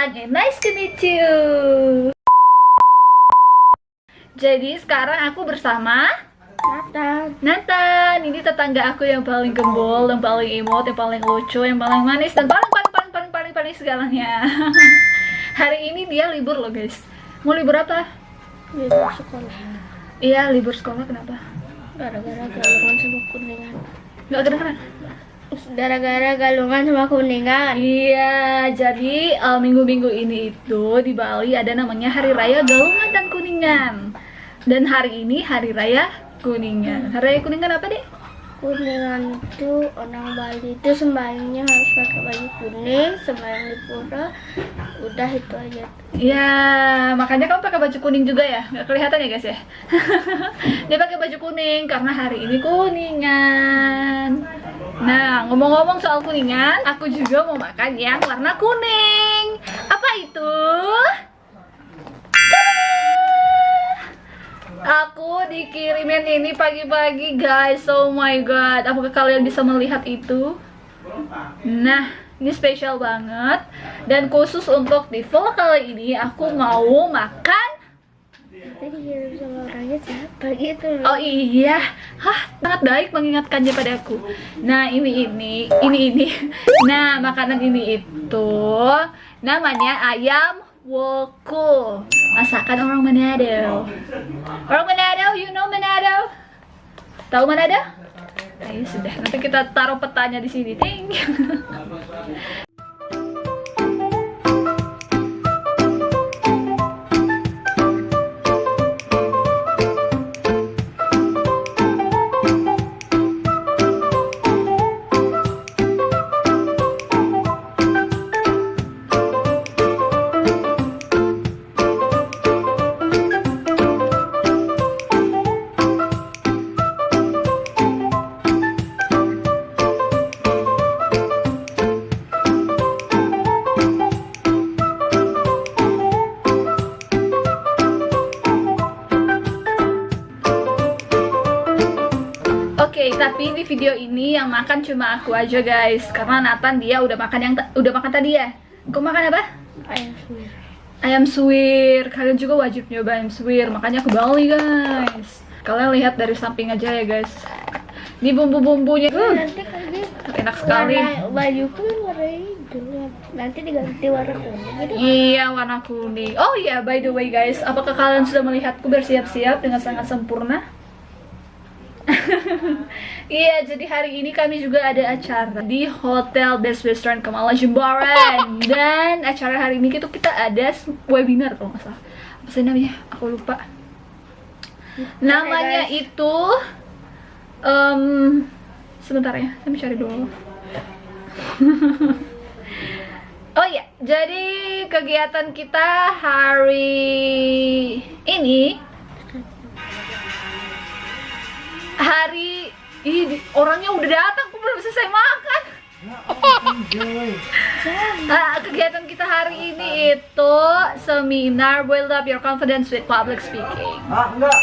and nice to meet you. Jadi sekarang aku bersama Nathan. Nathan. Ini tetangga aku yang paling gembul, yang paling imut, yang paling lucu, yang paling manis dan paling paling paling paling paling paling segalanya. Hari ini dia libur loh guys. Mau libur apa? Libur sekolah. Iya libur sekolah kenapa? Gara-gara galungan sama kuningan. Gak keren-keren. Gara-gara galungan sama kuningan. Iya, jadi eh, minggu-minggu ini itu di Bali ada namanya Hari Raya Galungan dan Kuningan. Dan hari ini Hari Raya Kuningan. Hari Raya Kuningan apa deh? Kuningan itu orang Bali itu sembahyangnya harus pakai baju kuning, sembahyang di pura. Udah itu aja. Ya, makanya kamu pakai baju kuning juga ya? Nggak kelihatan ya guys ya? Dia pakai baju kuning karena hari ini Kuningan. Nah, ngomong-ngomong soal Kuningan, aku juga mau makan yang warna kuning. Apa itu? Aku dikirimin ini pagi-pagi guys. Oh my god. Apakah kalian bisa melihat itu? Nah, ini spesial banget dan khusus untuk di vlog kali ini aku mau makan Dikirim sama orangnya siapa gitu. Oh iya, hah sangat baik mengingatkannya padaku. Nah ini ini ini ini. Nah makanan ini itu namanya ayam woku. Masakan orang Manado. Orang Manado, you know Manado? Tahu Manado? Ayo sudah, nanti kita taruh petanya di sini. Ting. Tapi di video ini yang makan cuma aku aja guys, karena Nathan dia udah makan yang udah makan tadi ya. Kau makan apa? Ayam suwir. Ayam suwir. Kalian juga wajib nyoba ayam suwir, makanya aku Bali guys. Kalian lihat dari samping aja ya guys. Ini bumbu-bumbunya, uh, Nanti enak sekali. warna bajuku warna hijau. Nanti diganti warna kuning gitu. Iya, warna kuning. Oh iya, by the way guys, apakah kalian sudah melihatku bersiap-siap dengan sangat sempurna? Iya, jadi hari ini kami juga ada acara di Hotel Best Restaurant Kamala Jimbaran Dan acara hari ini itu kita ada webinar kalau nggak salah Apa sih namanya? Aku lupa Namanya guys. itu em, Sebentar ya, saya cari dulu Oh iya, jadi kegiatan kita hari ini hari ini orangnya udah datang, aku belum selesai makan. Ah, kegiatan kita hari ini itu seminar Build Up Your Confidence with Public Speaking. Ah, enggak.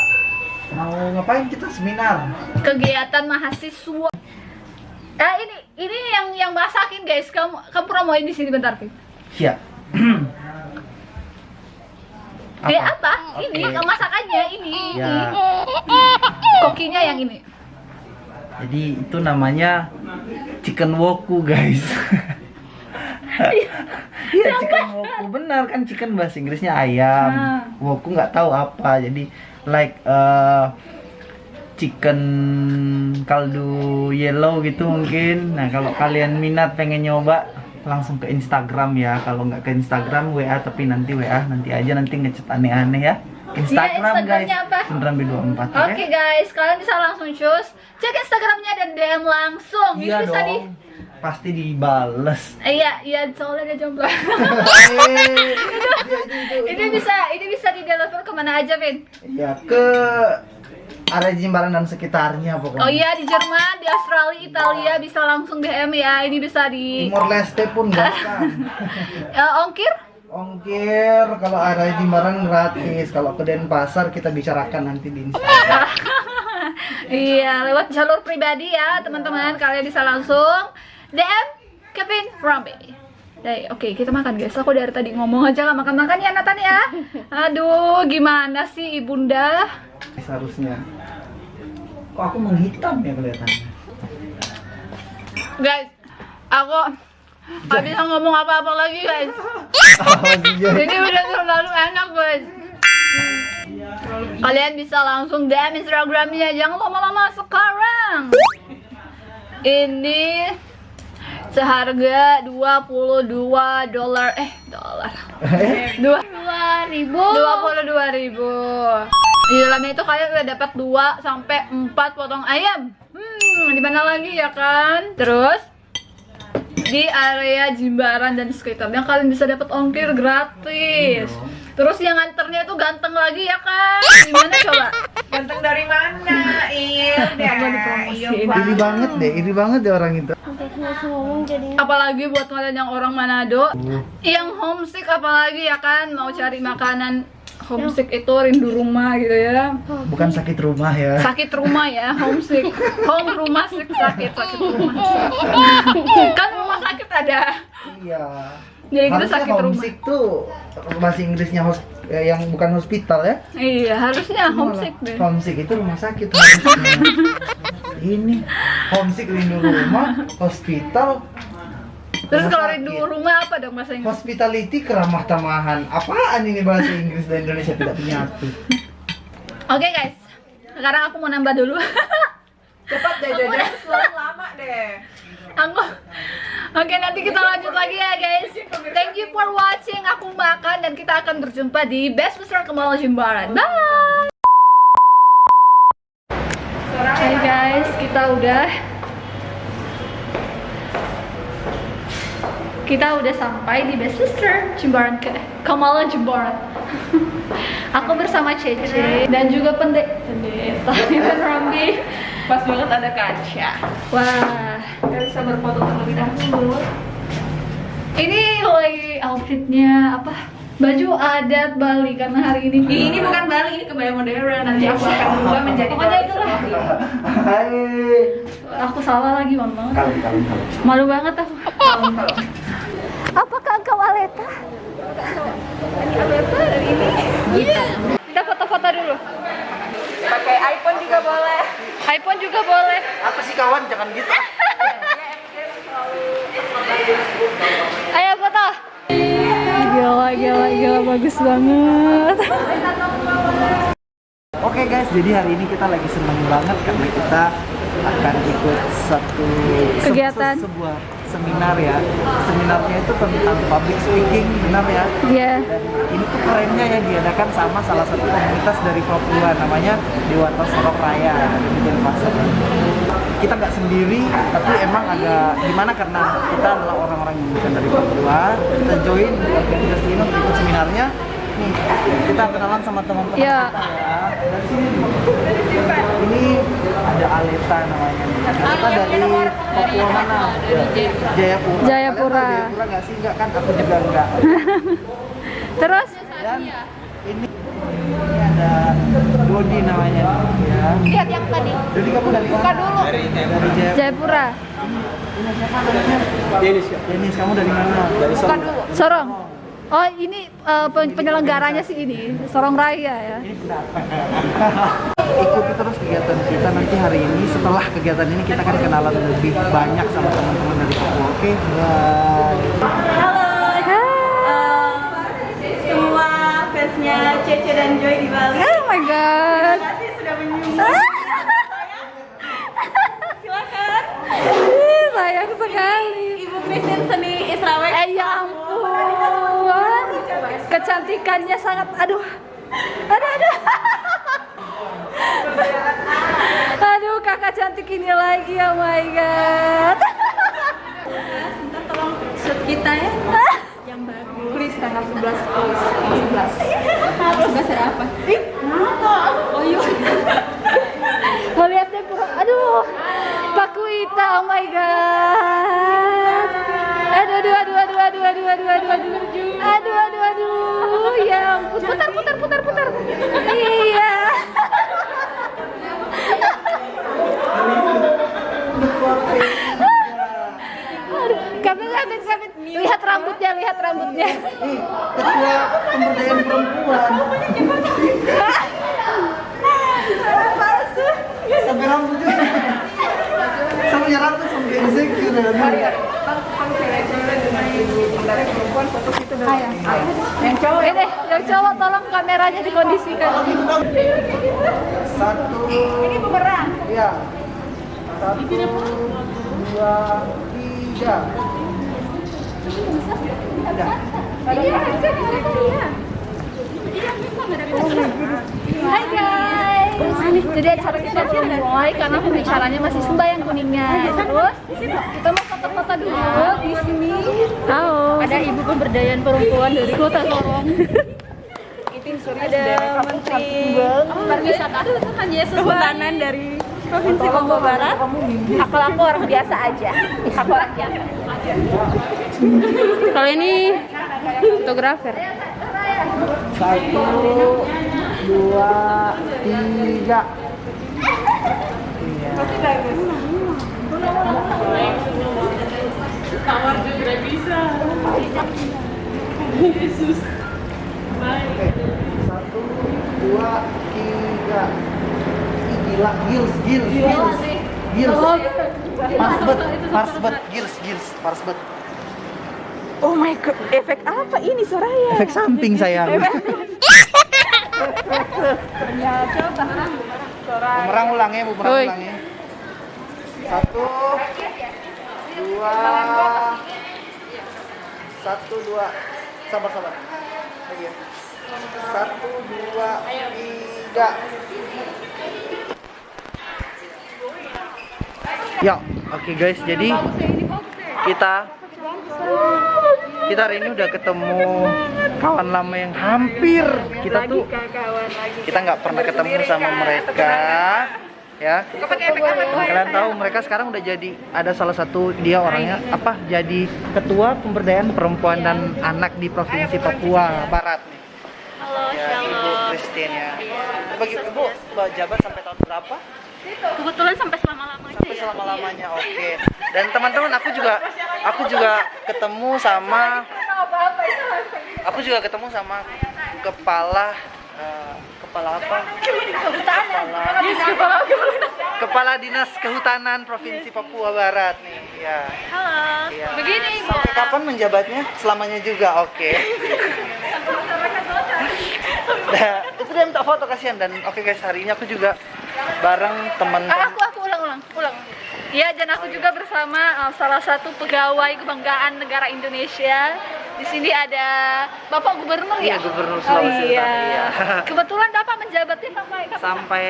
Mau ngapain kita seminar? Kegiatan mahasiswa. Ah, ini ini yang yang masakin guys. Kamu kamu promoin di sini bentar, Pip. Iya. Eh apa? Ini Oke. masakannya ini. Ya, Kokinya yang ini. jadi itu namanya chicken woku, guys. Iya, chicken woku. Benar kan chicken bahasa Inggrisnya ayam. Nah. Woku nggak tahu apa. Jadi like eh, chicken kaldu yellow gitu mungkin. Nah, kalau kalian minat pengen nyoba langsung ke Instagram ya. Kalau nggak ke Instagram WA tapi nanti WA nanti aja nanti ngechat aneh-aneh ya. Instagram guys. Instagramnya apa? Indram B24 Oke guys, kalian bisa langsung cus cek Instagramnya dan DM langsung. Iya ini bisa dong. di Pasti dibales. Eh, iya, iya soalnya dia jomblo. ini bisa ini bisa di deliver ke mana aja, Vin? Ya ke area Jimbaran dan sekitarnya pokoknya. Oh iya di Jerman, di Australia, Italia bisa langsung DM ya. Ini bisa di Timor Leste pun bahkan. Eh, ongkir? Ongkir kalau area Jimbaran gratis. Kalau ke Denpasar kita bicarakan nanti di Instagram. iya, lewat jalur pribadi ya, teman-teman. Kalian bisa langsung DM Kevin Rambe. Oke kita makan guys. Aku dari tadi ngomong aja gak makan-makan ya Nathan ya. Aduh, gimana sih ibunda? Seharusnya. Kok aku menghitam ya kelihatannya? Guys, aku gak bisa ngomong apa-apa lagi guys. Oh, iya. Ini udah terlalu enak guys. Kalian bisa langsung DM Instagramnya, jangan lama-lama sekarang. Ini seharga 22 dolar eh dolar dua Dua ribu. 22 ribu di dalamnya itu kalian udah dapat 2 sampai 4 potong ayam. Hmm di mana lagi ya kan? Terus di area Jimbaran dan sekitarnya kalian bisa dapat ongkir gratis. Terus yang nganternya itu ganteng lagi ya kan? Gimana coba? Ganteng dari mana? Iya, dipromosiin? Iri banget deh, iri banget deh orang itu. Apalagi buat kalian yang orang Manado. Yang homesick apalagi ya kan? Mau cari makanan homesick itu rindu rumah gitu ya Bukan sakit rumah ya. sakit rumah ya homesick home rumah sakit sakit sakit rumah kan rumah sakit ada Iya. jadi kita sakit rumah homesick tuh bahasa Inggrisnya hos eh, yang bukan hospital ya. iya harusnya Malah homesick deh Homesick itu rumah sakit. Ini homesick rindu rumah, hospital. Terus kalau rindu rumah apa dong bahasa Inggris? Hospitality keramah tamahan. Apaan ini bahasa Inggris dan Indonesia tidak menyatu? oke guys. Sekarang aku mau nambah dulu. Cepat deh, jajan selalu lama deh. aku oke nanti kita lanjut lagi ya guys. Thank you for watching. Aku makan dan kita akan berjumpa di Best Besar Kemal Jimbaran. Bye! Hai guys, kita udah kita udah sampai di Best Sister Jimbaran ke Kamala Jimbaran. Aku bersama Cece dan juga pendek pendeta Ivan Rambi. Pas banget ada kaca. Wah, Gak bisa berfoto terlebih dahulu. ini lagi outfitnya apa? Baju adat Bali karena hari ini. Ini bukan Bali, ini kebaya modern. Nanti aku akan berubah menjadi Pokoknya Bali itulah. Hai. Aku salah lagi, mohon maaf. Kali kali kali. Malu banget aku. Aleta? Dari ini. Iya. Kita foto-foto dulu. Pakai iPhone juga boleh. iPhone juga boleh. Apa sih kawan? Jangan gitu. Ayo foto. Gila, gila, gila, bagus banget. Oke guys, jadi hari ini kita lagi seneng banget karena kita akan ikut satu se- Kegiatan. se- sebuah seminar ya. Seminarnya itu tentang public speaking, benar ya? Iya. Dan ini tuh kerennya ya diadakan sama salah satu komunitas dari Papua namanya Dewata Sorok Raya ada di Denpasar. Kita nggak sendiri, tapi emang agak gimana karena kita adalah orang-orang yang bukan dari Papua. Kita join organisasi ini untuk ikut seminarnya. Nih, kita kenalan sama teman-teman Iya. kita ya. Dari sini. Aleta namanya. nih. Kita dari Papua mana? Jayapura. Jayapura. Kalian tahu Jayapura nggak sih? Nggak kan? Aku juga nggak. Terus Dan ini ini ada Dodi namanya ya. lihat yang tadi. Dodi kamu dari mana? dulu. Dari Jayapura. Jayapura. Ini siapa namanya? Denis. Denis kamu dari mana? Dari Bukan dulu. Sorong. Oh, ini pen- penyelenggaranya sih ini, Sorong Raya ya. Ikuti terus kegiatan kita nanti hari ini. Setelah kegiatan ini kita akan kenalan lebih banyak sama teman-teman dari Papua. Oke, bye. Semua fansnya Cece dan Joy di Bali. Oh my god. Terima kasih sudah menyumbang. Silakan. Ih, sayang sekali. Ibu Christine Seni Israwek. Eh ya ampun. Kecantikannya sangat aduh. Aduh aduh. Aduh, kakak cantik ini lagi, oh my god. Minta tolong shoot kita ya. Yang bagus. Please tanggal 11 please. Tanggal 11. 11 ada apa? Oh iya. Mau lihat deh pura. Aduh. Pak Kuita, oh my god. Aduh, aduh, aduh, aduh, aduh, aduh, aduh, aduh, aduh. Aduh, aduh, aduh. Ya ampun. Putar, putar, putar, putar. Iya. lihat rambutnya, lihat rambutnya. Ih, ketua pemberdayaan perempuan. Sampai rambut juga. Sampai rambut sampai insecure ya. Yang cowok Ini yang cowok kameranya dikondisikan. Satu. Ini pemeran. Iya. Satu, dua, tiga. Udah. Hai guys. Jadi acara kita belum mulai karena pembicaranya masih sembahyang kuningnya. Terus kita mau foto-foto dulu di sini. Halo. Ada ibu pemberdayaan perempuan dari kota Sorong. Ada menteri pariwisata Tuhan Yesus kehutanan dari provinsi Papua Barat. Aku aku orang biasa aja. Aku orang biasa. Kalau ini fotografer. Satu, dua, tiga. Iya. Oke, Satu, dua, tiga. Ih, Gila, gils, gils, gils. Gils. Parsbet, parsbet, gils, gils, parsbet. Oh my god, efek apa ini Soraya? Efek samping sayang. Bumerang ulangnya, bumerang Oi. ulangnya. Satu, dua, satu, dua, sabar, sabar. Lagi ya. Satu, dua, tiga. Ya, oke guys, jadi kita kita hari ini udah ketemu kawan lama yang hampir kita tuh kita nggak pernah ketemu sama mereka ya. Kalian tahu mereka sekarang udah jadi ada salah satu dia orangnya apa? Jadi ketua pemberdayaan perempuan dan anak di provinsi Papua Barat Christine ya bagi Ibu jabat sampai tahun berapa Kebetulan sampai selama-lamanya sampai selama lamanya oke dan teman-teman aku juga aku juga ketemu sama aku juga ketemu sama kepala eh, kepala apa kepala kepala dinas kehutanan provinsi Papua Barat nih ya Halo. Iya. Begini, Sampai kapan menjabatnya? Selamanya juga, oke. itu dia minta foto kasihan dan oke guys hari ini aku juga bareng Ah, teman-teman aku aku ulang ulang ulang. Iya, dan aku juga bersama uh, salah satu pegawai kebanggaan negara Indonesia. Di sini ada Bapak Gubernur Iya, ya? Gubernur Oh, Sulawesi iya. Utara, iya. Kebetulan Bapak menjabatnya sampai kapan? sampai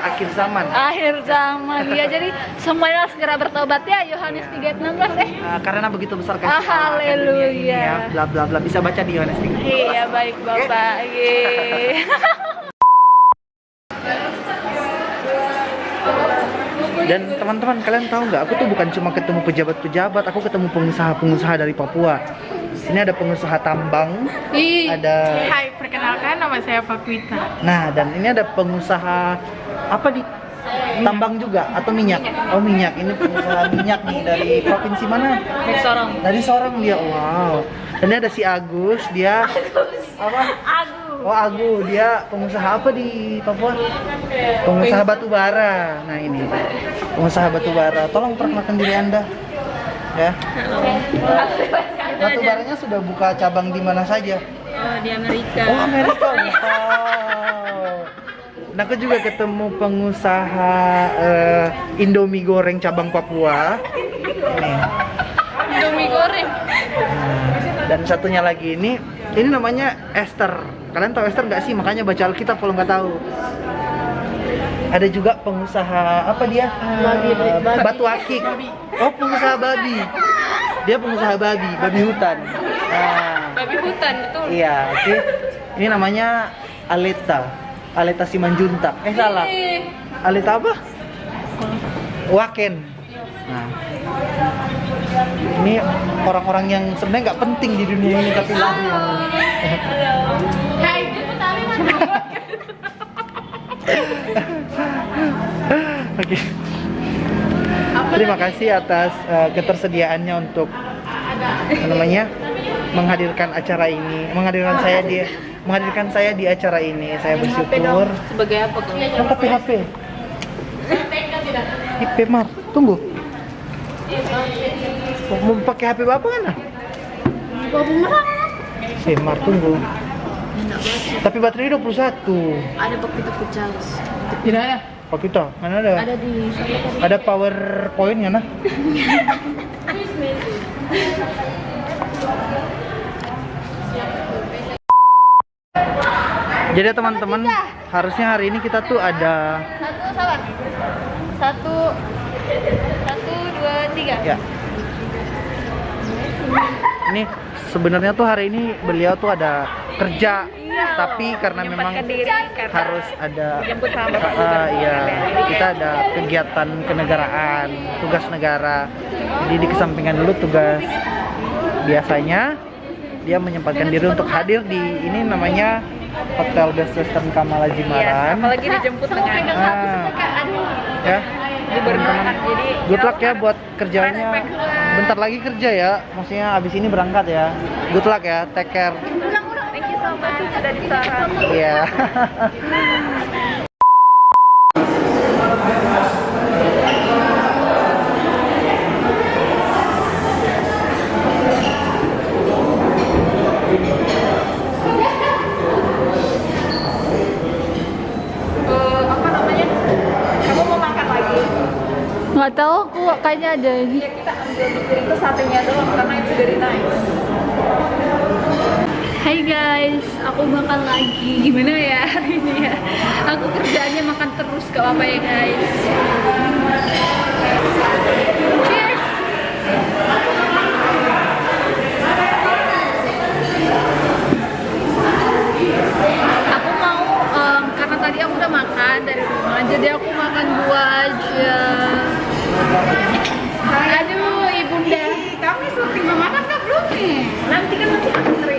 akhir zaman. Akhir zaman ya. Jadi semuanya segera bertobat ya Yohanes 3:16 eh. Nah, karena begitu besar kasih Ah, ini haleluya. ya, bla bla bla bisa baca di Yohanes 3. Iya, baik Bapak. Iya. Dan teman-teman kalian tahu nggak? Aku tuh bukan cuma ketemu pejabat-pejabat, aku ketemu pengusaha-pengusaha dari Papua. Sini ada pengusaha tambang, ada Hai, perkenalkan nama saya Pakwita. Nah, dan ini ada pengusaha apa di tambang juga atau minyak? Oh, minyak. Ini pengusaha minyak nih dari provinsi mana? Dari Sorong. Dari Sorong dia. Wow. Dan ini ada si Agus, dia apa? Oh, Agu, dia pengusaha apa di Papua? Pengusaha batu bara. Nah, ini. Pengusaha batu bara. Tolong perkenalkan diri Anda. Ya. Batu baranya sudah buka cabang di mana saja? Oh, di Amerika. Oh Amerika, wow. Nah aku juga ketemu pengusaha eh, Indomie goreng cabang Papua. Nih. Indomie goreng. Nah, dan satunya lagi ini, ini namanya Esther. Kalian tahu Esther nggak sih? Makanya baca Alkitab kalau nggak tahu. Ada juga pengusaha apa dia? Eh, Batu akik. Oh pengusaha babi. Dia pengusaha babi, babi hutan. Nah, Babi hutan, betul. Iya, oke. Ini namanya Aleta. Aleta Simanjuntak. Eh salah. Aleta apa? Waken. Nah. Ini orang-orang yang sebenarnya nggak penting di dunia ini tapi lahir. Oke. Terima kasih atas eh, ketersediaannya untuk namanya menghadirkan acara ini, menghadirkan saya di menghadirkan saya di acara ini. Saya bersyukur. Sebagai apa? Oh, tapi HP. HP Mar, tunggu. Mau pakai HP bapak kan? Eh, Mar, tunggu. Tapi baterai 21. Ada pakai itu Charles. Tidak ada. Pak kita, mana ada? Ada di Ada PowerPoint ya, nah? Jadi teman-teman, harusnya hari ini kita tuh ada Satu sabar. Satu, satu, dua, tiga. ya. Ini sebenarnya tuh hari ini beliau tuh ada kerja, tapi karena memang harus ada sama Ah, iya, kita ada kegiatan kenegaraan, tugas negara. Jadi dikesampingkan dulu tugas biasanya dia menyempatkan diri untuk hadir di ini namanya Hotel Best Western Kamala Jimaran. Apalagi dijemput dengan Ah, ya. gubernur. Jadi Good luck ya buat kerjanya. Bentar lagi kerja ya. Maksudnya abis ini berangkat ya. Good luck ya. Take care. thank you so much sudah disaran. Iya. Eh, apa namanya? Kamu mau makan lagi? Nggak tahu aku kayaknya ada ini. Ya kita ambil itu satenya doang karena itu dari nice. Hai guys, aku makan lagi. Gimana ya hari ini ya? Aku kerjaannya makan terus gak apa-apa ya guys. Cheers. Aku mau karena tadi aku udah makan dari rumah, jadi aku makan dua aja. Aduh, ibunda. Kami syuting memakan kan belum nih? Nanti kan masih antri,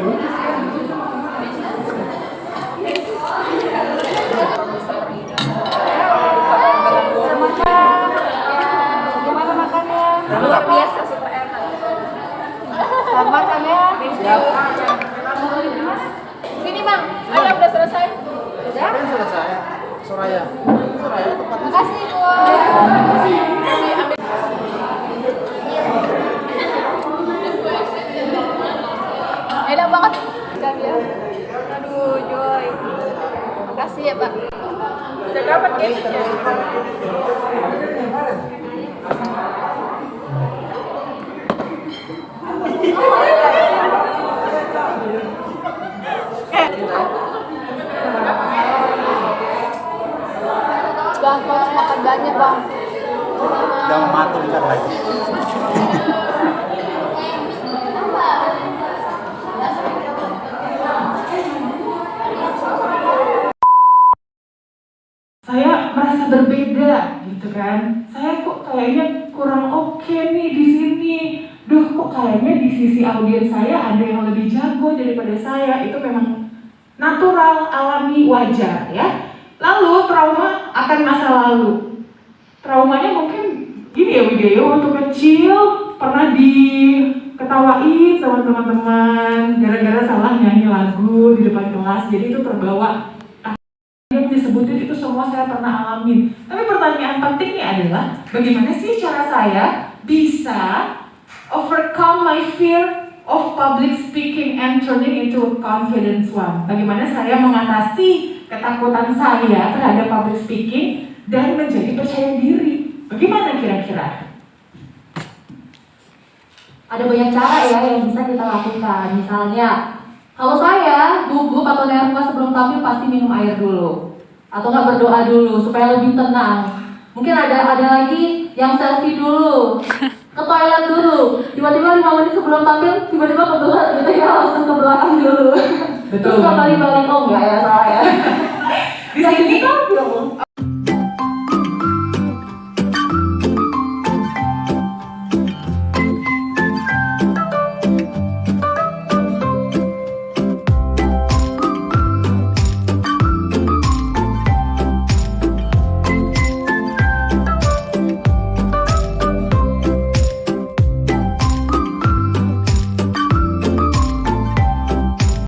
Makasih ya, Pak. Udah dapat gadget ya? Bang, harus makan banyak, Bang. Jangan mati bentar lagi. saya merasa berbeda gitu kan saya kok kayaknya kurang oke nih di sini duh kok kayaknya audiens saya ada yang lebih jago daripada saya. Itu memang natural alami wajar ya. Lalu trauma akan masa lalu. Traumanya mungkin gini ya video waktu kecil pernah diketawain sama teman-teman gara-gara salah nyanyi lagu di depan kelas. Jadi itu terbawa. Yang disebutin itu semua saya pernah alamin. Tapi pertanyaan pentingnya adalah bagaimana sih cara saya bisa overcome my fear of public speaking and turning into a confidence one. Bagaimana saya mengatasi ketakutan saya terhadap public speaking dan menjadi percaya diri. Bagaimana kira-kira? ada banyak cara ya yang bisa kita lakukan. Misalnya, kalau saya gugup atau nervous sebelum tampil pasti minum air dulu, atau nggak berdoa dulu supaya lebih tenang. Mungkin ada ada lagi yang selfie dulu, ke toilet dulu. Tiba-tiba lima menit sebelum tampil, tiba-tiba kebetulan gitu ya langsung ke belakang dulu. Betul. Terus kembali balik oh enggak ya salah ya. Di sini Gitu,